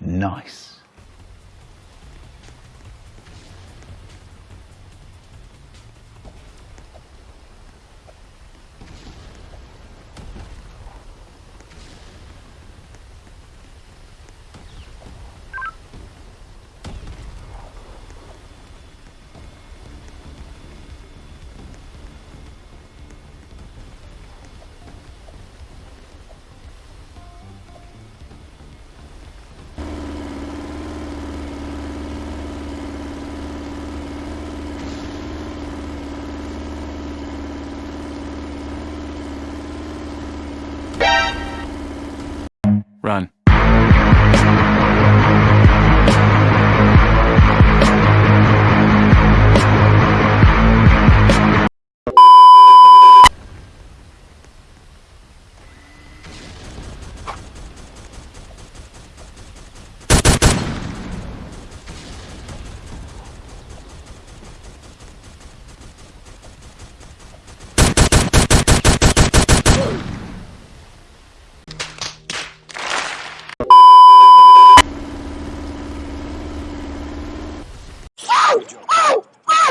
Nice. Run.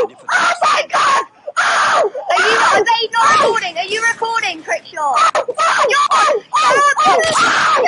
oh, oh my god! Oh, are you, are they not recording? Are you recording, Crickshaw? Oh! Oh! You're, oh! you're, you're,